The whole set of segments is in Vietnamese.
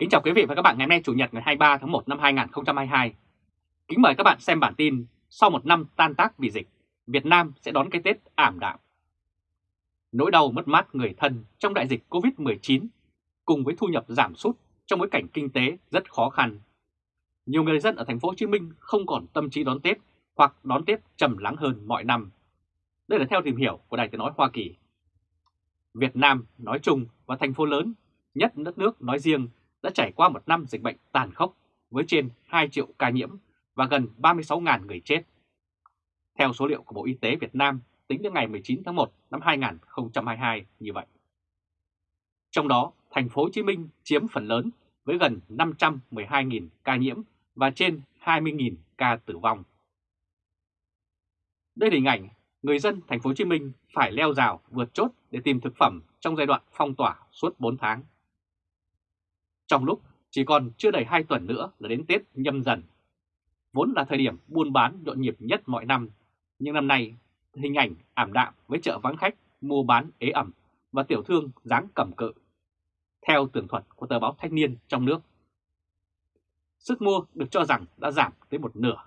Kính chào quý vị và các bạn ngày hôm nay Chủ nhật ngày 23 tháng 1 năm 2022. Kính mời các bạn xem bản tin Sau một năm tan tác vì dịch, Việt Nam sẽ đón cái Tết ảm đạm. Nỗi đau mất mát người thân trong đại dịch Covid-19 cùng với thu nhập giảm sút trong bối cảnh kinh tế rất khó khăn. Nhiều người dân ở thành phố Hồ Chí Minh không còn tâm trí đón Tết hoặc đón Tết trầm lắng hơn mọi năm. Đây là theo tìm hiểu của Đài Tiếng nói Hoa Kỳ. Việt Nam nói chung và thành phố lớn, nhất đất nước nói riêng đã trải qua một năm dịch bệnh tàn khốc với trên 2 triệu ca nhiễm và gần 36.000 người chết. Theo số liệu của Bộ Y tế Việt Nam tính đến ngày 19 tháng 1 năm 2022 như vậy. Trong đó, thành phố Hồ Chí Minh chiếm phần lớn với gần 512.000 ca nhiễm và trên 20.000 ca tử vong. Đây là hình ảnh người dân thành phố Hồ Chí Minh phải leo rào vượt chốt để tìm thực phẩm trong giai đoạn phong tỏa suốt 4 tháng. Trong lúc chỉ còn chưa đầy 2 tuần nữa là đến Tết nhâm dần. Vốn là thời điểm buôn bán nhộn nhịp nhất mọi năm, nhưng năm nay hình ảnh ảm đạm với chợ vắng khách, mua bán ế ẩm và tiểu thương dáng cầm cự. Theo tường thuật của tờ báo Thanh niên trong nước, sức mua được cho rằng đã giảm tới một nửa.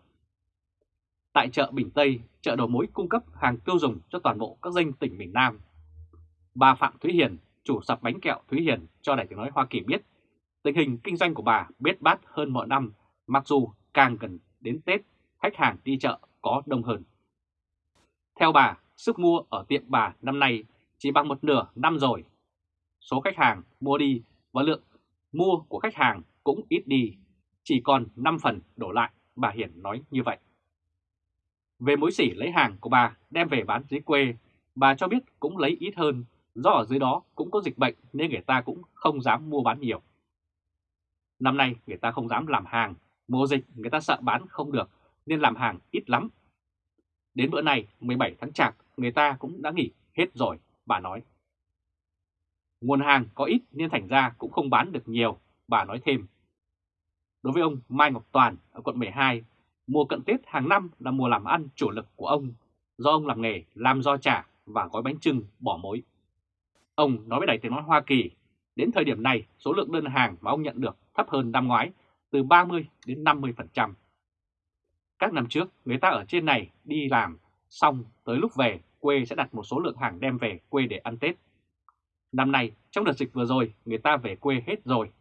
Tại chợ Bình Tây, chợ đầu mối cung cấp hàng tiêu dùng cho toàn bộ các danh tỉnh miền Nam. Bà Phạm Thúy Hiền, chủ sạp bánh kẹo Thúy Hiền cho Đài tiếng nói Hoa Kỳ biết Tình hình kinh doanh của bà biết bát hơn mọi năm, mặc dù càng gần đến Tết, khách hàng đi chợ có đông hơn. Theo bà, sức mua ở tiệm bà năm nay chỉ bằng một nửa năm rồi. Số khách hàng mua đi và lượng mua của khách hàng cũng ít đi, chỉ còn 5 phần đổ lại, bà Hiển nói như vậy. Về mối xỉ lấy hàng của bà đem về bán dưới quê, bà cho biết cũng lấy ít hơn, do ở dưới đó cũng có dịch bệnh nên người ta cũng không dám mua bán nhiều. Năm nay người ta không dám làm hàng, mùa dịch người ta sợ bán không được nên làm hàng ít lắm. Đến bữa này 17 tháng Chạp người ta cũng đã nghỉ hết rồi, bà nói. Nguồn hàng có ít nên thành ra cũng không bán được nhiều, bà nói thêm. Đối với ông Mai Ngọc Toàn ở quận 12, mùa cận Tết hàng năm là mùa làm ăn chủ lực của ông, do ông làm nghề làm do chả và gói bánh trưng bỏ mối. Ông nói với Đài Tiếng Nói Hoa Kỳ, đến thời điểm này số lượng đơn hàng mà ông nhận được thấp hơn năm ngoái từ 30 đến 50%. Các năm trước, người ta ở trên này đi làm, xong tới lúc về quê sẽ đặt một số lượng hàng đem về quê để ăn Tết. Năm nay, trong đợt dịch vừa rồi, người ta về quê hết rồi.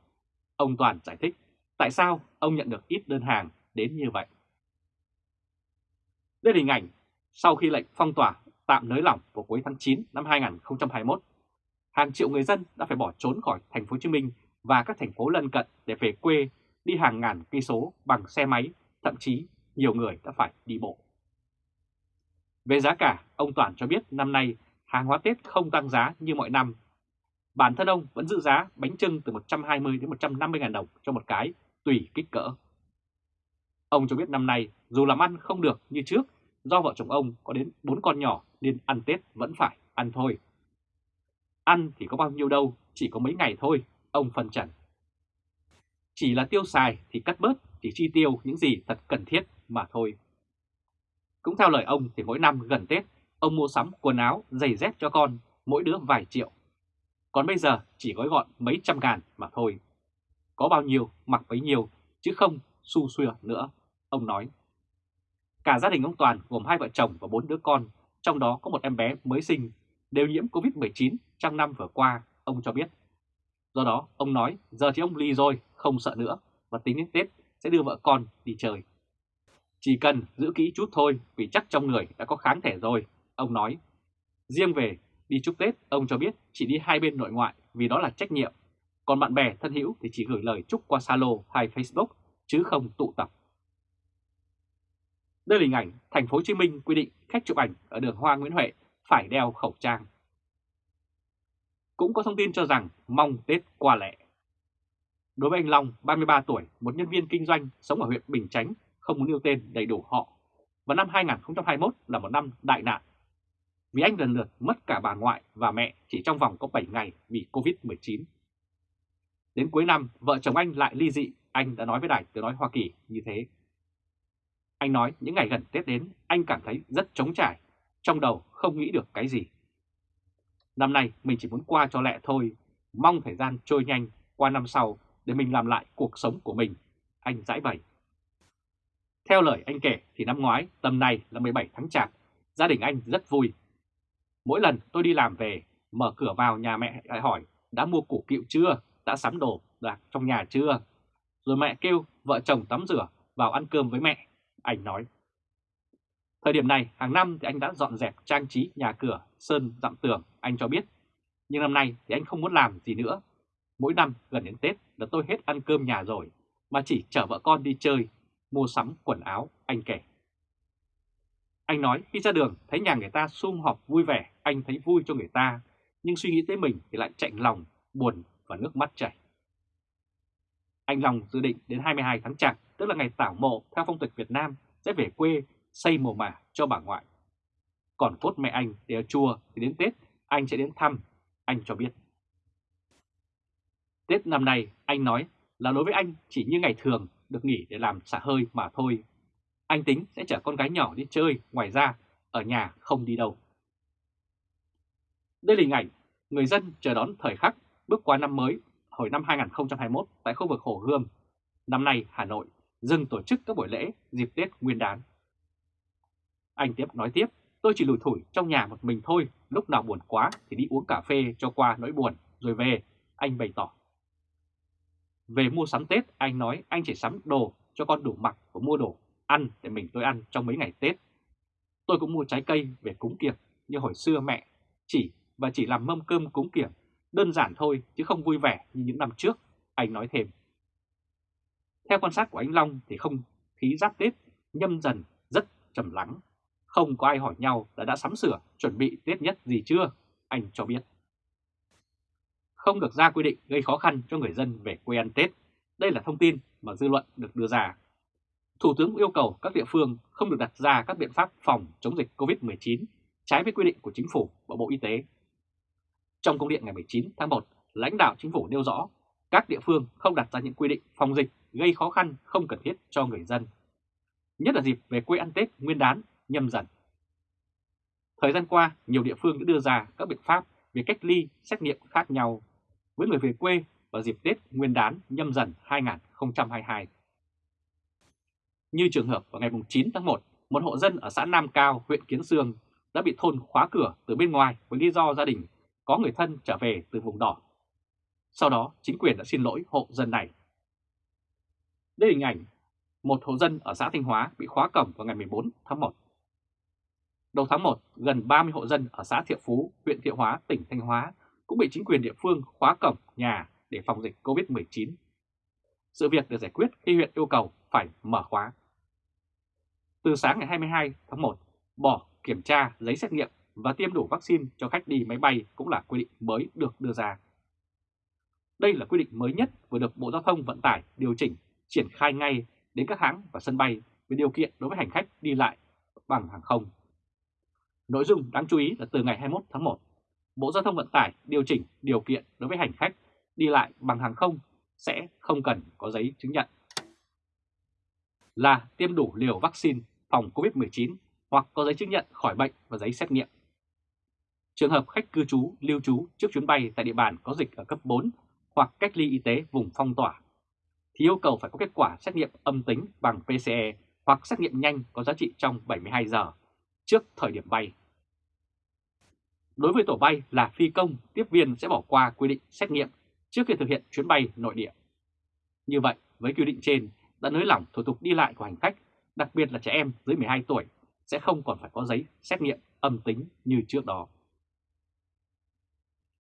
Ông Toàn giải thích tại sao ông nhận được ít đơn hàng đến như vậy. Đây là hình ảnh sau khi lệnh phong tỏa tạm nới lỏng vào cuối tháng 9 năm 2021, hàng triệu người dân đã phải bỏ trốn khỏi thành phố Hồ Chí Minh và các thành phố lân cận để về quê đi hàng ngàn cây số bằng xe máy, thậm chí nhiều người đã phải đi bộ. Về giá cả, ông Toàn cho biết năm nay hàng hóa Tết không tăng giá như mọi năm. Bản thân ông vẫn giữ giá bánh trưng từ 120 đến 150 ngàn đồng cho một cái, tùy kích cỡ. Ông cho biết năm nay dù làm ăn không được như trước, do vợ chồng ông có đến 4 con nhỏ nên ăn Tết vẫn phải ăn thôi. Ăn thì có bao nhiêu đâu, chỉ có mấy ngày thôi, ông phân trần. Chỉ là tiêu xài thì cắt bớt, chỉ chi tiêu những gì thật cần thiết mà thôi. Cũng theo lời ông thì mỗi năm gần Tết, ông mua sắm quần áo, giày dép cho con, mỗi đứa vài triệu. Còn bây giờ chỉ gói gọn mấy trăm ngàn mà thôi. Có bao nhiêu mặc bấy nhiêu, chứ không su xuya nữa, ông nói. Cả gia đình ông Toàn gồm hai vợ chồng và bốn đứa con, trong đó có một em bé mới sinh, đều nhiễm Covid-19 trong năm vừa qua, ông cho biết. Do đó, ông nói giờ thì ông ly rồi, không sợ nữa và tính đến Tết sẽ đưa vợ con đi chơi. Chỉ cần giữ kỹ chút thôi vì chắc trong người đã có kháng thể rồi, ông nói. Riêng về đi chúc Tết, ông cho biết chỉ đi hai bên nội ngoại vì đó là trách nhiệm. Còn bạn bè thân hữu thì chỉ gửi lời chúc qua Zalo hay Facebook chứ không tụ tập. Đây là hình ảnh thành phố Hồ Chí Minh quy định khách chụp ảnh ở đường Hoa Nguyễn Huệ phải đeo khẩu trang cũng có thông tin cho rằng mong Tết qua lẹ. Đối với anh Long, 33 tuổi, một nhân viên kinh doanh sống ở huyện Bình Chánh, không muốn nêu tên đầy đủ họ, và năm 2021 là một năm đại nạn. Vì anh lần lượt mất cả bà ngoại và mẹ chỉ trong vòng có 7 ngày vì Covid-19. Đến cuối năm, vợ chồng anh lại ly dị, anh đã nói với đài tiếng nói Hoa Kỳ như thế. Anh nói những ngày gần Tết đến, anh cảm thấy rất trống trải, trong đầu không nghĩ được cái gì. Năm nay mình chỉ muốn qua cho lẹ thôi, mong thời gian trôi nhanh, qua năm sau để mình làm lại cuộc sống của mình, anh giải bày. Theo lời anh kể thì năm ngoái, tầm này là 17 tháng chạp, gia đình anh rất vui. Mỗi lần tôi đi làm về, mở cửa vào nhà mẹ lại hỏi đã mua củ kiệu chưa, đã sắm đồ đạc trong nhà chưa. Rồi mẹ kêu vợ chồng tắm rửa vào ăn cơm với mẹ, anh nói. Thời điểm này, hàng năm thì anh đã dọn dẹp trang trí nhà cửa, sơn, dặm tường, anh cho biết. Nhưng năm nay thì anh không muốn làm gì nữa. Mỗi năm gần đến Tết là tôi hết ăn cơm nhà rồi, mà chỉ chở vợ con đi chơi, mua sắm quần áo, anh kể. Anh nói khi ra đường thấy nhà người ta sum họp vui vẻ, anh thấy vui cho người ta, nhưng suy nghĩ tới mình thì lại chạnh lòng, buồn và nước mắt chảy. Anh Long dự định đến 22 tháng Chạp, tức là ngày tảo mộ theo phong tục Việt Nam, sẽ về quê xây mồ mả cho bà ngoại. Còn cốt mẹ anh để ở chùa thì đến Tết anh sẽ đến thăm, anh cho biết. Tết năm nay anh nói là đối với anh chỉ như ngày thường được nghỉ để làm xả hơi mà thôi. Anh tính sẽ chở con gái nhỏ đi chơi, ngoài ra ở nhà không đi đâu. Đây là hình ảnh người dân chờ đón thời khắc bước qua năm mới hồi năm 2021 tại khu vực Hồ Gươm. Năm nay Hà Nội dừng tổ chức các buổi lễ dịp Tết Nguyên đán. Anh tiếp nói tiếp, tôi chỉ lủi thủi trong nhà một mình thôi, lúc nào buồn quá thì đi uống cà phê cho qua nỗi buồn, rồi về, anh bày tỏ. Về mua sắm Tết, anh nói anh chỉ sắm đồ cho con đủ mặc và mua đồ ăn để mình tôi ăn trong mấy ngày Tết. Tôi cũng mua trái cây về cúng kiệp như hồi xưa mẹ chỉ và chỉ làm mâm cơm cúng kiệp, đơn giản thôi chứ không vui vẻ như những năm trước, anh nói thêm. Theo quan sát của anh Long thì không khí giáp Tết nhâm dần rất trầm lắng không có ai hỏi nhau là đã sắm sửa, chuẩn bị Tết nhất gì chưa, anh cho biết. Không được ra quy định gây khó khăn cho người dân về quê ăn Tết. Đây là thông tin mà dư luận được đưa ra. Thủ tướng yêu cầu các địa phương không được đặt ra các biện pháp phòng chống dịch COVID-19 trái với quy định của Chính phủ và Bộ Y tế. Trong công điện ngày 19 tháng 1, lãnh đạo Chính phủ nêu rõ các địa phương không đặt ra những quy định phòng dịch gây khó khăn không cần thiết cho người dân. Nhất là dịp về quê ăn Tết nguyên đán nhâm dần. Thời gian qua, nhiều địa phương đã đưa ra các biện pháp về cách ly, xét nghiệm khác nhau với người về quê vào dịp Tết Nguyên đán nhâm dần 2022. Như trường hợp vào ngày 9 tháng 1, một hộ dân ở xã Nam Cao, huyện Kiến Sương đã bị thôn khóa cửa từ bên ngoài với lý do gia đình có người thân trở về từ vùng đỏ. Sau đó, chính quyền đã xin lỗi hộ dân này. Đây là hình ảnh một hộ dân ở xã Thanh Hóa bị khóa cổng vào ngày 14 tháng 1. Đầu tháng 1, gần 30 hộ dân ở xã Thiệu Phú, huyện Thiệu Hóa, tỉnh Thanh Hóa cũng bị chính quyền địa phương khóa cổng nhà để phòng dịch COVID-19. Sự việc được giải quyết khi huyện yêu cầu phải mở khóa. Từ sáng ngày 22 tháng 1, bỏ kiểm tra giấy xét nghiệm và tiêm đủ vaccine cho khách đi máy bay cũng là quy định mới được đưa ra. Đây là quy định mới nhất vừa được Bộ Giao thông Vận tải điều chỉnh triển khai ngay đến các hãng và sân bay với điều kiện đối với hành khách đi lại bằng hàng không. Nội dung đáng chú ý là từ ngày 21 tháng 1, Bộ Giao thông Vận tải điều chỉnh điều kiện đối với hành khách đi lại bằng hàng không sẽ không cần có giấy chứng nhận là tiêm đủ liều vaccine phòng COVID-19 hoặc có giấy chứng nhận khỏi bệnh và giấy xét nghiệm. Trường hợp khách cư trú, lưu trú trước chuyến bay tại địa bàn có dịch ở cấp 4 hoặc cách ly y tế vùng phong tỏa thì yêu cầu phải có kết quả xét nghiệm âm tính bằng PCE hoặc xét nghiệm nhanh có giá trị trong 72 giờ trước thời điểm bay. Đối với tổ bay là phi công, tiếp viên sẽ bỏ qua quy định xét nghiệm trước khi thực hiện chuyến bay nội địa. Như vậy, với quy định trên đã nới lỏng thủ tục đi lại của hành khách, đặc biệt là trẻ em dưới 12 tuổi sẽ không còn phải có giấy xét nghiệm âm tính như trước đó.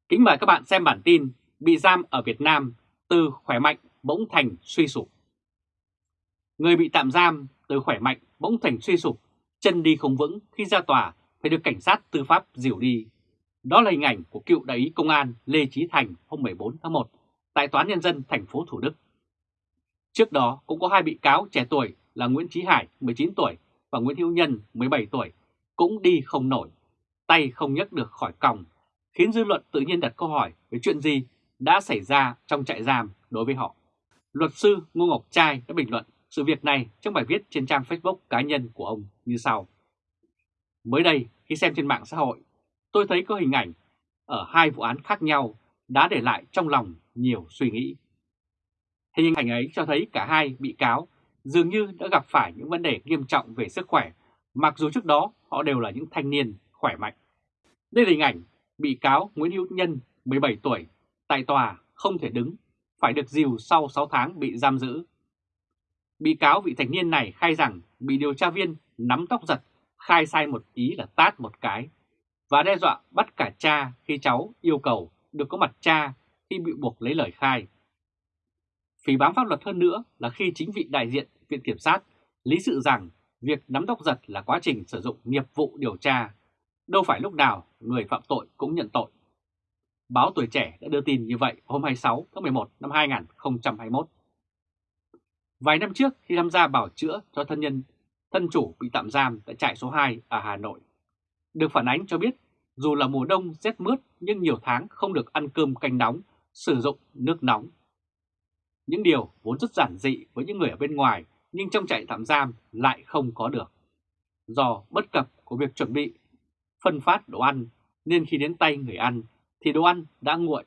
Kính mời các bạn xem bản tin Bị giam ở Việt Nam từ khỏe mạnh bỗng thành suy sụp. Người bị tạm giam từ khỏe mạnh bỗng thành suy sụp, chân đi không vững khi ra tòa phải được cảnh sát tư pháp dìu đi. Đó là hình ảnh của cựu đại úy công an Lê Chí Thành hôm 14 tháng 1 tại Tòa án Nhân dân thành phố Thủ Đức. Trước đó cũng có hai bị cáo trẻ tuổi là Nguyễn Chí Hải 19 tuổi và Nguyễn Hữu Nhân 17 tuổi cũng đi không nổi, tay không nhấc được khỏi còng, khiến dư luận tự nhiên đặt câu hỏi về chuyện gì đã xảy ra trong trại giam đối với họ. Luật sư Ngô Ngọc Trai đã bình luận sự việc này trong bài viết trên trang Facebook cá nhân của ông như sau. Mới đây, khi xem trên mạng xã hội, tôi thấy có hình ảnh ở hai vụ án khác nhau đã để lại trong lòng nhiều suy nghĩ. Hình ảnh ấy cho thấy cả hai bị cáo dường như đã gặp phải những vấn đề nghiêm trọng về sức khỏe, mặc dù trước đó họ đều là những thanh niên khỏe mạnh. Đây là hình ảnh bị cáo Nguyễn Hữu Nhân, 17 tuổi, tại tòa không thể đứng, phải được dìu sau 6 tháng bị giam giữ. Bị cáo vị thanh niên này khai rằng bị điều tra viên nắm tóc giật, khai sai một ý là tát một cái, và đe dọa bắt cả cha khi cháu yêu cầu được có mặt cha khi bị buộc lấy lời khai. Phỉ bám pháp luật hơn nữa là khi chính vị đại diện Viện Kiểm sát lý sự rằng việc nắm tóc giật là quá trình sử dụng nghiệp vụ điều tra, đâu phải lúc nào người phạm tội cũng nhận tội. Báo Tuổi Trẻ đã đưa tin như vậy hôm 26 tháng 11 năm 2021. Vài năm trước khi tham gia bảo chữa cho thân nhân, thân chủ bị tạm giam tại trại số 2 ở Hà Nội, được phản ánh cho biết dù là mùa đông rét mướt nhưng nhiều tháng không được ăn cơm canh nóng, sử dụng nước nóng. Những điều vốn rất giản dị với những người ở bên ngoài nhưng trong trại tạm giam lại không có được. Do bất cập của việc chuẩn bị phân phát đồ ăn nên khi đến tay người ăn thì đồ ăn đã nguội.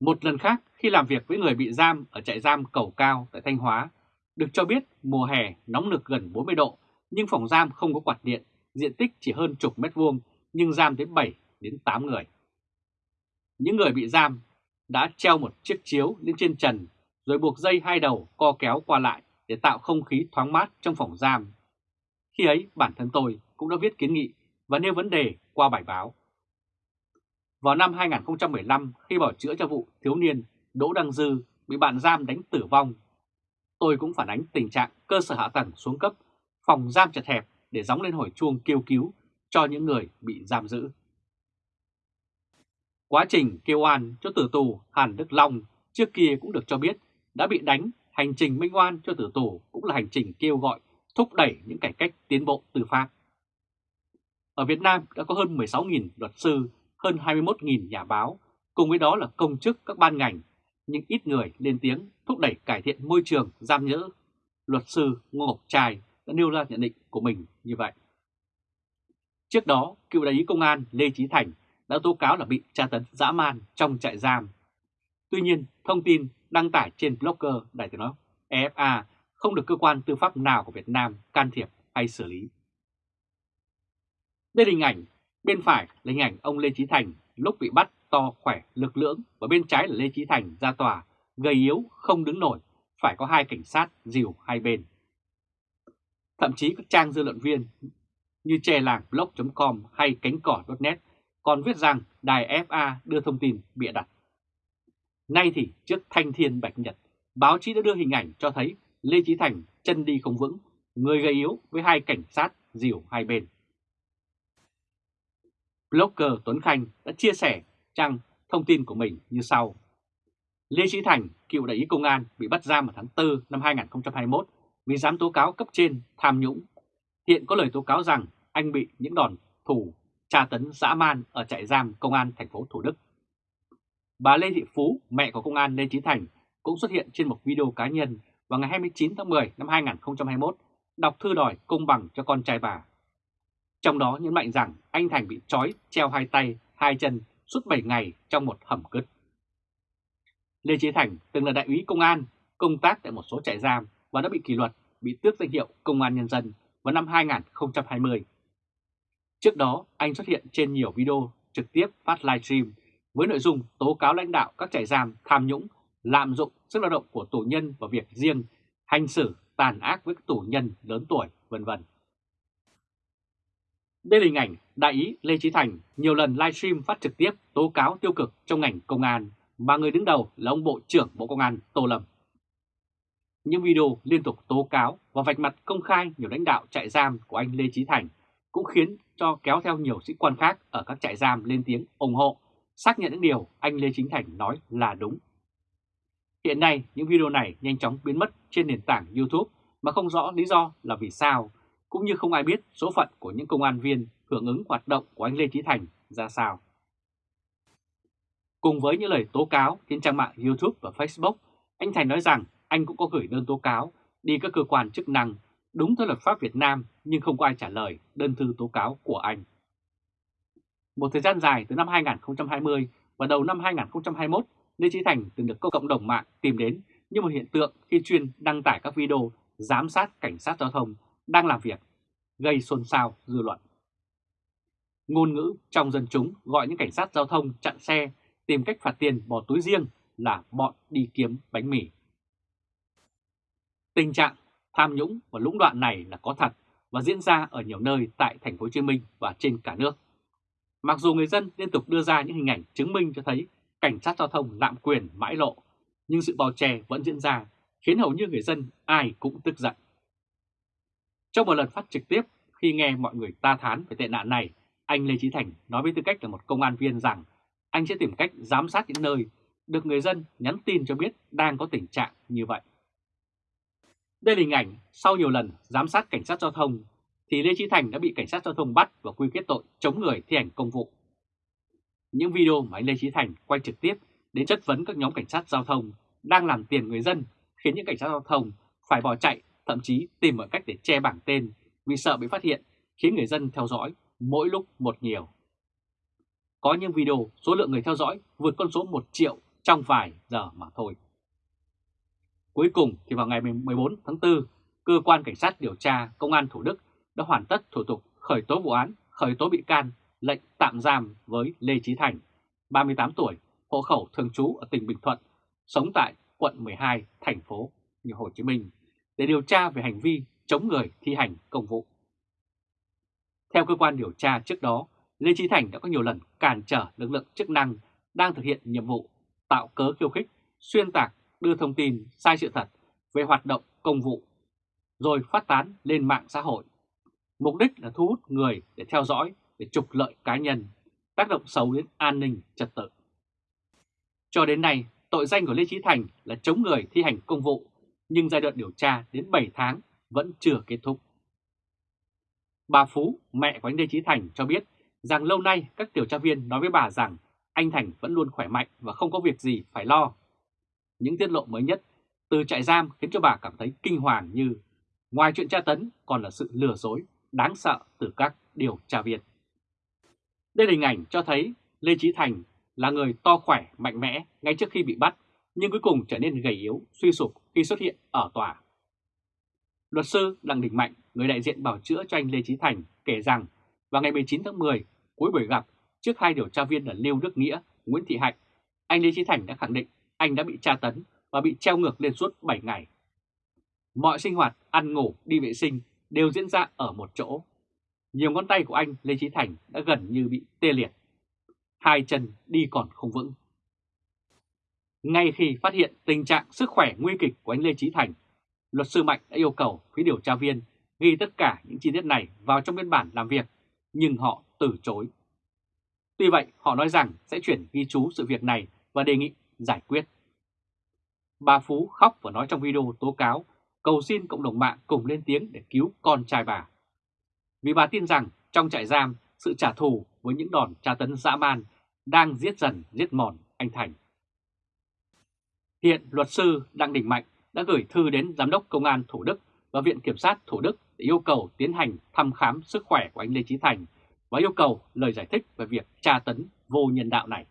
Một lần khác khi làm việc với người bị giam ở trại giam Cầu Cao tại Thanh Hóa, được cho biết mùa hè nóng nực gần 40 độ nhưng phòng giam không có quạt điện, diện tích chỉ hơn chục mét vuông nhưng giam đến 7 đến 8 người. Những người bị giam đã treo một chiếc chiếu lên trên trần rồi buộc dây hai đầu co kéo qua lại để tạo không khí thoáng mát trong phòng giam. Khi ấy bản thân tôi cũng đã viết kiến nghị và nêu vấn đề qua bài báo. Vào năm 2015 khi bảo chữa cho vụ thiếu niên Đỗ Đăng Dư bị bạn giam đánh tử vong, tôi cũng phản ánh tình trạng cơ sở hạ tầng xuống cấp, phòng giam chật hẹp để gióng lên hồi chuông kêu cứu cho những người bị giam giữ. Quá trình kêu oan cho tử tù Hàn Đức Long trước kia cũng được cho biết đã bị đánh, hành trình minh oan cho tử tù cũng là hành trình kêu gọi thúc đẩy những cải cách tiến bộ tư pháp. Ở Việt Nam đã có hơn 16.000 luật sư, hơn 21.000 nhà báo, cùng với đó là công chức các ban ngành, nhưng ít người lên tiếng thúc đẩy cải thiện môi trường giam nhỡ. Luật sư Ngô Ngọc Trai đã nêu ra nhận định của mình như vậy. Trước đó, cựu đại úy công an Lê Chí Thành đã tố cáo là bị tra tấn dã man trong trại giam. Tuy nhiên, thông tin đăng tải trên blogger Đại tiếng nói EFA không được cơ quan tư pháp nào của Việt Nam can thiệp hay xử lý. Đây là hình ảnh, bên phải là hình ảnh ông Lê Chí Thành lúc bị bắt to khỏe lực lưỡng và bên trái là Lê Chí Thành ra tòa, gầy yếu không đứng nổi, phải có hai cảnh sát dìu hai bên. Thậm chí các trang dư luận viên như che làng blog.com hay cánh cỏ.net còn viết rằng đài FA đưa thông tin bịa đặt. Nay thì trước thanh thiên bạch nhật, báo chí đã đưa hình ảnh cho thấy Lê Chí Thành chân đi không vững, người gầy yếu với hai cảnh sát dìu hai bên. Blogger Tuấn Khanh đã chia sẻ trang thông tin của mình như sau. Lê Chí Thành, cựu đại úy công an bị bắt giam vào tháng 4 năm 2021 vì dám tố cáo cấp trên tham nhũng. Hiện có lời tố cáo rằng anh bị những đòn thủ tra tấn dã man ở trại giam công an thành phố Thủ Đức. Bà Lê Thị Phú, mẹ của công an Lê Chí Thành, cũng xuất hiện trên một video cá nhân vào ngày 29 tháng 10 năm 2021 đọc thư đòi công bằng cho con trai bà. Trong đó nhấn mạnh rằng anh Thành bị trói treo hai tay, hai chân suốt 7 ngày trong một hầm cứt. Lê Chí Thành từng là đại úy công an, công tác tại một số trại giam và đã bị kỷ luật, bị tước danh hiệu Công an Nhân dân vào năm 2020. Trước đó, anh xuất hiện trên nhiều video trực tiếp phát livestream với nội dung tố cáo lãnh đạo các trại giam tham nhũng, lạm dụng sức lao động của tù nhân vào việc riêng, hành xử tàn ác với các tù nhân lớn tuổi, vân vân. Đây là hình ảnh đại ý Lê Chí Thành nhiều lần livestream phát trực tiếp tố cáo tiêu cực trong ngành công an mà người đứng đầu là ông Bộ trưởng Bộ Công an Tô Lâm. Những video liên tục tố cáo và vạch mặt công khai nhiều lãnh đạo trại giam của anh Lê Chí Thành cũng khiến cho kéo theo nhiều sĩ quan khác ở các trại giam lên tiếng ủng hộ, xác nhận những điều anh Lê Chính Thành nói là đúng. Hiện nay, những video này nhanh chóng biến mất trên nền tảng YouTube mà không rõ lý do là vì sao, cũng như không ai biết số phận của những công an viên hưởng ứng hoạt động của anh Lê Chí Thành ra sao. Cùng với những lời tố cáo trên trang mạng YouTube và Facebook, anh Thành nói rằng anh cũng có gửi đơn tố cáo đi các cơ quan chức năng đúng theo luật pháp Việt Nam nhưng không có ai trả lời đơn thư tố cáo của anh. Một thời gian dài từ năm 2020 và đầu năm 2021, Lê Chí Thành từng được cộng đồng mạng tìm đến như một hiện tượng khi chuyên đăng tải các video giám sát cảnh sát giao thông đang làm việc, gây xôn xao dư luận. Ngôn ngữ trong dân chúng gọi những cảnh sát giao thông chặn xe tìm cách phạt tiền bỏ túi riêng là bọn đi kiếm bánh mì. Tình trạng tham nhũng và lũng đoạn này là có thật và diễn ra ở nhiều nơi tại thành phố Hồ Chí Minh và trên cả nước. Mặc dù người dân liên tục đưa ra những hình ảnh chứng minh cho thấy cảnh sát giao thông lạm quyền mãi lộ, nhưng sự bao che vẫn diễn ra, khiến hầu như người dân ai cũng tức giận. Trong một lần phát trực tiếp, khi nghe mọi người ta thán về tệ nạn này, anh Lê Chí Thành nói với tư cách là một công an viên rằng anh sẽ tìm cách giám sát những nơi được người dân nhắn tin cho biết đang có tình trạng như vậy. Đây là hình ảnh sau nhiều lần giám sát cảnh sát giao thông thì Lê Chí Thành đã bị cảnh sát giao thông bắt và quy kết tội chống người thi hành công vụ. Những video mà anh Lê Chí Thành quay trực tiếp đến chất vấn các nhóm cảnh sát giao thông đang làm tiền người dân khiến những cảnh sát giao thông phải bỏ chạy, thậm chí tìm mọi cách để che bảng tên vì sợ bị phát hiện, khiến người dân theo dõi mỗi lúc một nhiều. Có những video số lượng người theo dõi vượt con số 1 triệu trong vài giờ mà thôi. Cuối cùng thì vào ngày 14 tháng 4, Cơ quan Cảnh sát điều tra Công an Thủ Đức đã hoàn tất thủ tục khởi tố vụ án, khởi tố bị can, lệnh tạm giam với Lê Trí Thành, 38 tuổi, hộ khẩu thường trú ở tỉnh Bình Thuận, sống tại quận 12, thành phố Hồ Chí Minh, để điều tra về hành vi chống người thi hành công vụ. Theo cơ quan điều tra trước đó, Lê Trí Thành đã có nhiều lần cản trở lực lượng chức năng đang thực hiện nhiệm vụ tạo cớ khiêu khích, xuyên tạc, đưa thông tin sai sự thật về hoạt động công vụ, rồi phát tán lên mạng xã hội. Mục đích là thu hút người để theo dõi, để trục lợi cá nhân, tác động xấu đến an ninh trật tự. Cho đến nay, tội danh của Lê Trí Thành là chống người thi hành công vụ, nhưng giai đoạn điều tra đến 7 tháng vẫn chưa kết thúc. Bà Phú, mẹ của anh Lê Trí Thành cho biết rằng lâu nay các điều tra viên nói với bà rằng anh Thành vẫn luôn khỏe mạnh và không có việc gì phải lo. Những tiết lộ mới nhất từ trại giam khiến cho bà cảm thấy kinh hoàng như ngoài chuyện tra tấn còn là sự lừa dối đáng sợ từ các điều tra viên. Đây là hình ảnh cho thấy Lê Trí Thành là người to khỏe, mạnh mẽ ngay trước khi bị bắt, nhưng cuối cùng trở nên gầy yếu, suy sụp khi xuất hiện ở tòa. Luật sư Đặng Đình Mạnh, người đại diện bảo chữa cho anh Lê Trí Thành, kể rằng vào ngày 19 tháng 10, cuối buổi gặp, trước hai điều tra viên là Lưu Đức Nghĩa, Nguyễn Thị Hạnh, anh Lê Trí Thành đã khẳng định anh đã bị tra tấn và bị treo ngược lên suốt 7 ngày. Mọi sinh hoạt, ăn ngủ, đi vệ sinh đều diễn ra ở một chỗ. Nhiều ngón tay của anh Lê Trí Thành đã gần như bị tê liệt. Hai chân đi còn không vững. Ngay khi phát hiện tình trạng sức khỏe nguy kịch của anh Lê Trí Thành, luật sư Mạnh đã yêu cầu phía điều tra viên ghi tất cả những chi tiết này vào trong biên bản làm việc, nhưng họ từ chối. Tuy vậy, họ nói rằng sẽ chuyển ghi chú sự việc này và đề nghị giải quyết. Bà Phú khóc và nói trong video tố cáo, cầu xin cộng đồng mạng cùng lên tiếng để cứu con trai bà. Vì bà tin rằng trong trại giam, sự trả thù với những đòn tra tấn dã man đang giết dần giết mòn anh Thành. Hiện luật sư Đặng Đình Mạnh đã gửi thư đến Giám đốc Công an Thủ Đức và Viện Kiểm sát Thủ Đức để yêu cầu tiến hành thăm khám sức khỏe của anh Lê Trí Thành và yêu cầu lời giải thích về việc tra tấn vô nhân đạo này.